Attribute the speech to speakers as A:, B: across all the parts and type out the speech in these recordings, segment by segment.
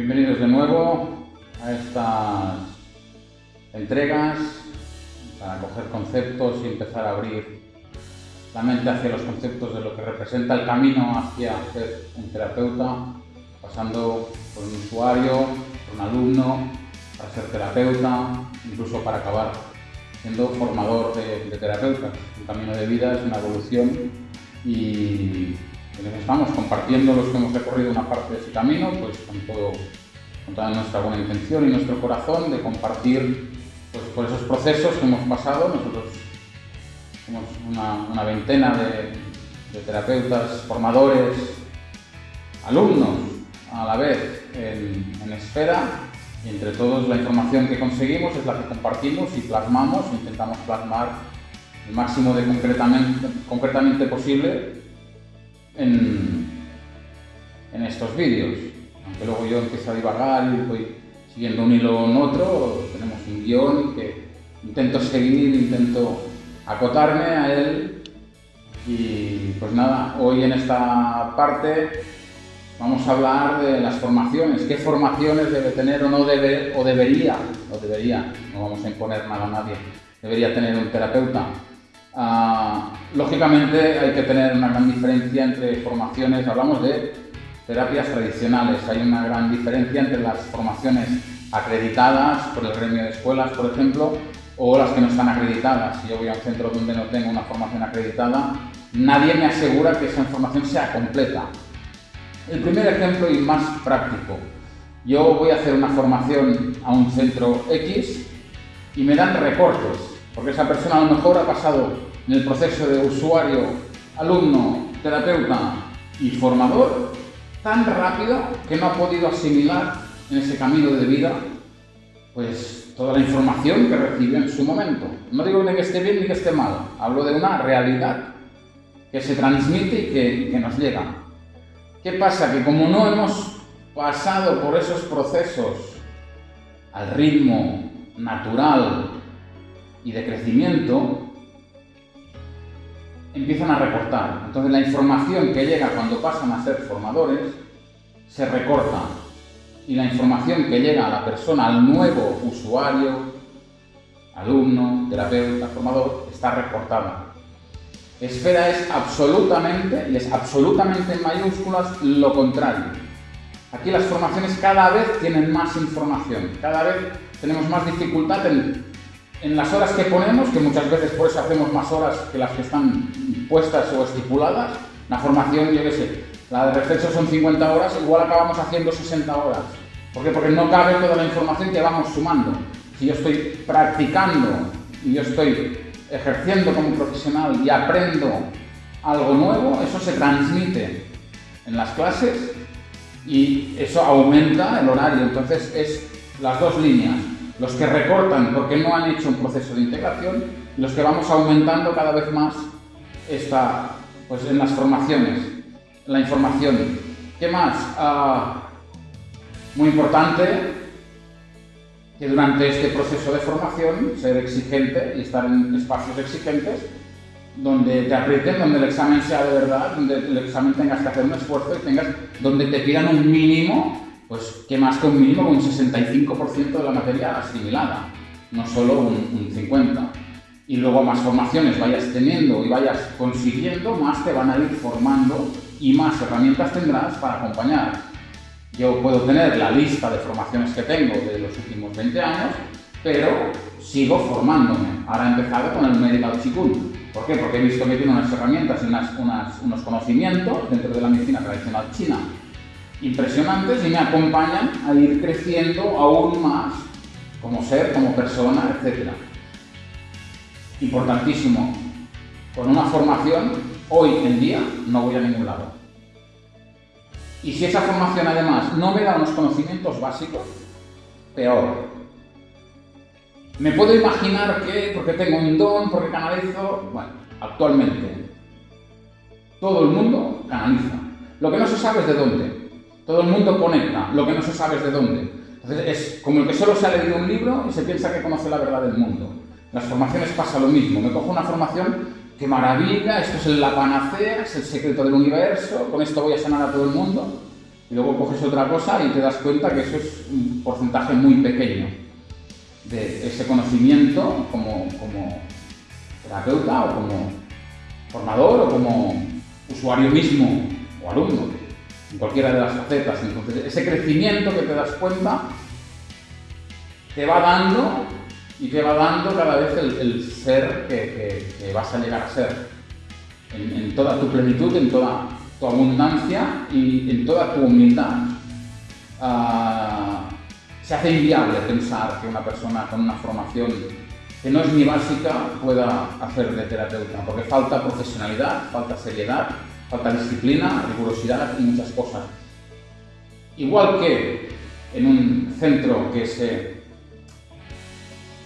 A: Bienvenidos de nuevo a estas entregas para coger conceptos y empezar a abrir la mente hacia los conceptos de lo que representa el camino hacia ser un terapeuta, pasando por un usuario, por un alumno, para ser terapeuta, incluso para acabar siendo formador de, de terapeutas. Un camino de vida es una evolución y estamos compartiendo los que hemos recorrido una parte de ese camino, pues con, todo, toda nuestra buena intención y nuestro corazón de compartir pues, por esos procesos que hemos pasado. Nosotros somos una, veintena de, terapeutas, formadores, alumnos a la vez en, en Esfera. Y entre todos la información que conseguimos es la que compartimos y plasmamos, intentamos plasmar el máximo de concretamente posible en, estos vídeos. Aunque luego yo empiezo a divagar y voy siguiendo un hilo en otro, tenemos un guion que intento seguir, intento acotarme a él y pues nada, hoy en esta parte vamos a hablar de las formaciones, qué formaciones debe tener o no debe, o debería, o debería, no vamos a imponer nada a nadie, debería tener un terapeuta. Ah, lógicamente hay que tener una gran diferencia entre formaciones, hablamos de terapias tradicionales, hay una gran diferencia entre las formaciones acreditadas por el gremio de escuelas, por ejemplo, o las que no están acreditadas. Si yo voy a un centro donde no tengo una formación acreditada, nadie me asegura que esa información sea completa. El primer ejemplo y más práctico, yo voy a hacer una formación a un centro X y me dan recortes porque esa persona a lo mejor ha pasado en el proceso de usuario, alumno, terapeuta y formador tan rápido que no ha podido asimilar en ese camino de vida pues toda la información que recibió en su momento. No digo ni que esté bien ni que esté mal, hablo de una realidad que se transmite y que, que nos llega. ¿Qué pasa? Que como no hemos pasado por esos procesos al ritmo natural y de crecimiento, empiezan a recortar. Entonces la información que llega cuando pasan a ser formadores se recorta y la información que llega a la persona, al nuevo usuario, alumno, terapeuta, formador, está recortada. Esfera es absolutamente, y es absolutamente en mayúsculas, lo contrario. Aquí las formaciones cada vez tienen más información, cada vez tenemos más dificultad en en las horas que ponemos, que muchas veces por eso hacemos más horas que las que están puestas o estipuladas, la formación, yo qué sé, la de reflexo son 50 horas, igual acabamos haciendo 60 horas. ¿Por qué? Porque no cabe toda la información que vamos sumando. Si yo estoy practicando y yo estoy ejerciendo como profesional y aprendo algo nuevo, eso se transmite en las clases y eso aumenta el horario. Entonces es las dos líneas los que recortan porque no han hecho un proceso de integración, los que vamos aumentando cada vez más esta, pues en las formaciones, la información. ¿Qué más? Ah, muy importante que durante este proceso de formación ser exigente y estar en espacios exigentes donde te aprieten, donde el examen sea de verdad, donde el examen tengas que hacer un esfuerzo y tengas, donde te pidan un mínimo pues que más que un mínimo, un 65% de la materia asimilada, no solo un, 50%. Y luego más formaciones vayas teniendo y vayas consiguiendo, más te van a ir formando y más herramientas tendrás para acompañar. Yo puedo tener la lista de formaciones que tengo de los últimos 20 años, pero sigo formándome. Ahora he empezado con el Medical Qigong. ¿Por qué? Porque he visto que tiene unas herramientas y unos conocimientos dentro de la medicina tradicional china impresionantes y me acompañan a ir creciendo aún más como ser, como persona, etc. Importantísimo, con una formación hoy en día no voy a ningún lado. Y si esa formación además no me da unos conocimientos básicos, peor. Me puedo imaginar que, porque tengo un don, porque canalizo, bueno, actualmente todo el mundo canaliza. Lo que no se sabe es de dónde. Todo el mundo conecta, lo que no se sabe es de dónde. Entonces es como el que solo se ha leído un libro y se piensa que conoce la verdad del mundo. las formaciones pasa lo mismo. Me cojo una formación que maravilla, esto es la panacea, es el secreto del universo, con esto voy a sanar a todo el mundo. y luego coges otra cosa y te das cuenta que eso es un porcentaje muy pequeño de ese conocimiento como, como terapeuta o como formador o como usuario mismo o alumno, en cualquiera de las facetas. Ese crecimiento que te das cuenta te va dando y te va dando cada vez el, ser que, vas a llegar a ser, en, toda tu plenitud, en toda tu abundancia y en toda tu humildad. Ah, se hace inviable pensar que una persona con una formación que no es ni básica pueda hacer de terapeuta, porque falta profesionalidad, falta seriedad, falta disciplina, rigurosidad y muchas cosas. Igual que en un centro que se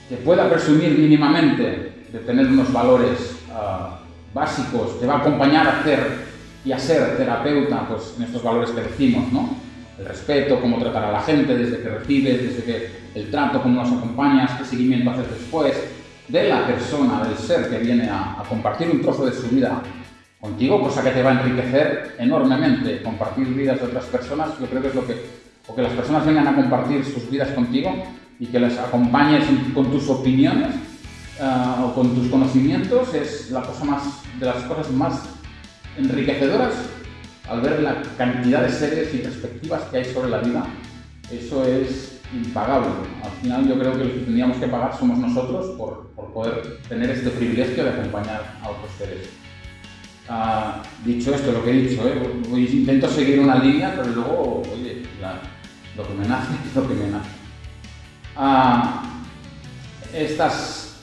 A: que pueda presumir mínimamente de tener unos valores ah, básicos, que va a acompañar a hacer y a ser terapeuta, pues en estos valores que decimos, ¿no? El respeto, cómo tratar a la gente desde que recibes, desde que el trato, cómo nos acompañas, qué seguimiento haces después, de la persona, del ser que viene a compartir un trozo de su vida contigo, cosa que te va a enriquecer enormemente. Compartir vidas de otras personas, yo creo que es lo que, o que las personas vengan a compartir sus vidas contigo y que les acompañes con tus opiniones uh, o con tus conocimientos es la cosa más, de las cosas más enriquecedoras al ver la cantidad de seres y perspectivas que hay sobre la vida. Eso es impagable. Al final yo creo que lo que tendríamos que pagar somos nosotros por, por poder tener este privilegio de acompañar a otros seres. Dicho esto, lo que he dicho, ¿eh? intento seguir una línea, pero luego, oye, lo que me nace es lo que me nace. estas,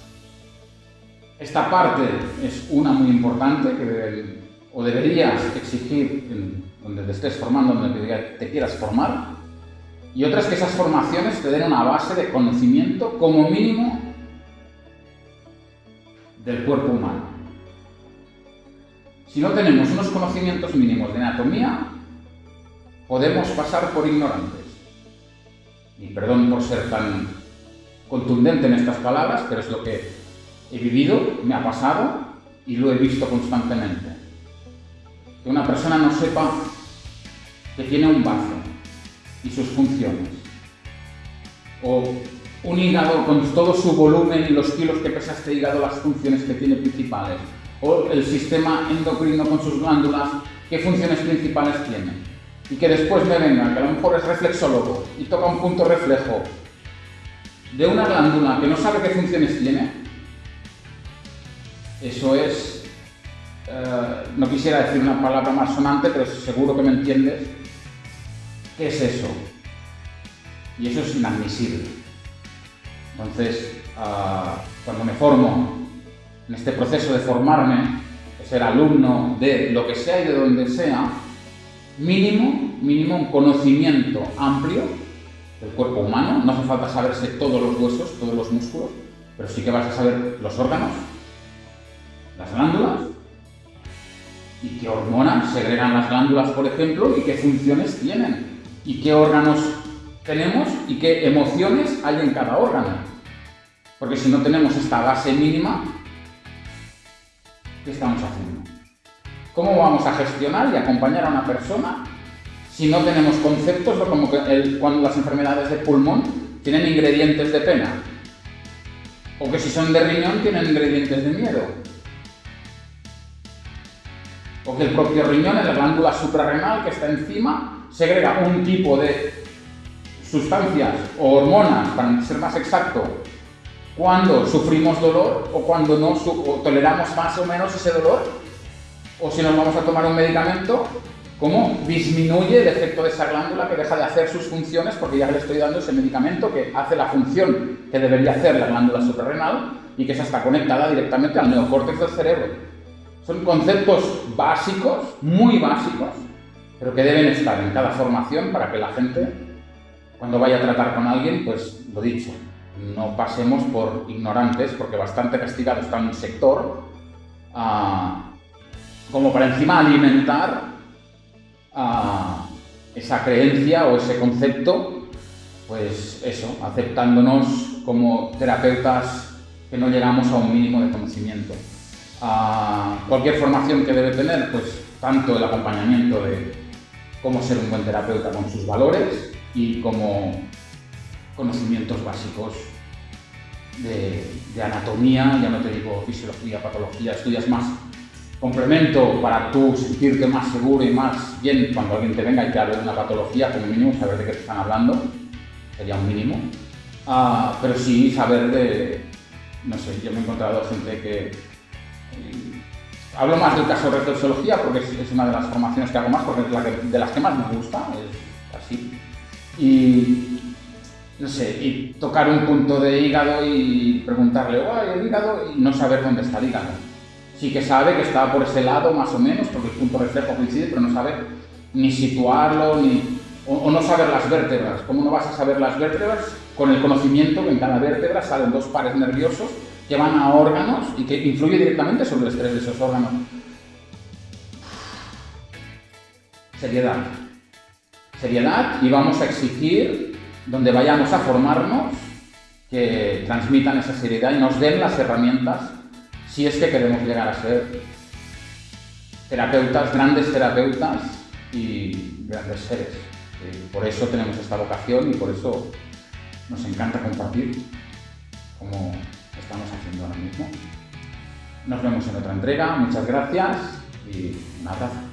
A: esta parte es una muy importante que o deberías exigir donde te estés formando, donde te quieras formar, y otra es que esas formaciones te den una base de conocimiento como mínimo del cuerpo humano. Si no tenemos unos conocimientos mínimos de anatomía, podemos pasar por ignorantes y perdón por ser tan contundente en estas palabras, pero es lo que he vivido, me ha pasado y lo he visto constantemente. Que una persona no sepa que tiene un bazo y sus funciones, o un hígado con todo su volumen y los kilos que pesa este hígado, las funciones que tiene principales, o el sistema endocrino con sus glándulas, qué funciones principales tiene y que después me venga, que a lo mejor es reflexólogo y toca un punto reflejo de una glándula que no sabe qué funciones tiene, eso es, eh, no quisiera decir una palabra más sonante, pero seguro que me entiendes, ¿qué es eso? Y eso es inadmisible. Entonces, ah, cuando me formo en este proceso de formarme, de ser alumno de lo que sea y de donde sea, mínimo, mínimo un conocimiento amplio del cuerpo humano. No hace falta saberse todos los huesos, todos los músculos, pero sí que vas a saber los órganos, las glándulas y qué hormonas segregan las glándulas, por ejemplo, y qué funciones tienen, y qué órganos tenemos y qué emociones hay en cada órgano. Porque si no tenemos esta base mínima, ¿qué estamos haciendo? ¿Cómo vamos a gestionar y acompañar a una persona si no tenemos conceptos de como cuando las enfermedades de pulmón tienen ingredientes de pena? O que si son de riñón tienen ingredientes de miedo. O que el propio riñón, en la glándula suprarrenal que está encima, segrega un tipo de sustancias o hormonas, para ser más exacto, cuando sufrimos dolor o cuando no toleramos más o menos ese dolor o si nos vamos a tomar un medicamento, cómo disminuye el efecto de esa glándula que deja de hacer sus funciones porque ya le estoy dando ese medicamento que hace la función que debería hacer la glándula suprarrenal y que esa está conectada directamente al neocórtex del cerebro. Son conceptos básicos, muy básicos, pero que deben estar en cada formación para que la gente, cuando vaya a tratar con alguien, pues lo dicho, no pasemos por ignorantes, porque bastante castigado está un sector. Uh, como para encima alimentar a esa creencia o ese concepto, pues eso, aceptándonos como terapeutas que no llegamos a un mínimo de conocimiento. A cualquier formación que debe tener, pues tanto el acompañamiento de cómo ser un buen terapeuta con sus valores y como conocimientos básicos de, de anatomía, ya no te digo fisiología, patología, estudias más complemento para tú sentirte más seguro y más bien cuando alguien te venga y te hable de una patología, como mínimo saber de qué te están hablando, sería un mínimo. Ah, pero sí saber de, no sé, yo me he encontrado gente que... Eh, hablo más del caso de reflexología porque es, una de las formaciones que hago más, porque es la de las que más me gusta, es así. Y, no sé, y tocar un punto de hígado y preguntarle, ¡ay, el hígado! y no saber dónde está el hígado sí que sabe que está por ese lado más o menos, porque el punto reflejo coincide, pero no sabe ni situarlo, ni, o, no saber las vértebras. ¿Cómo no vas a saber las vértebras? Con el conocimiento que en cada vértebra salen dos pares nerviosos que van a órganos y que influye directamente sobre el estrés de esos órganos. Seriedad. Seriedad y vamos a exigir, donde vayamos a formarnos, que transmitan esa seriedad y nos den las herramientas si es que queremos llegar a ser terapeutas, grandes terapeutas y grandes seres. Eh, por eso tenemos esta vocación y por eso nos encanta compartir como estamos haciendo ahora mismo. Nos vemos en otra entrega, muchas gracias y un abrazo.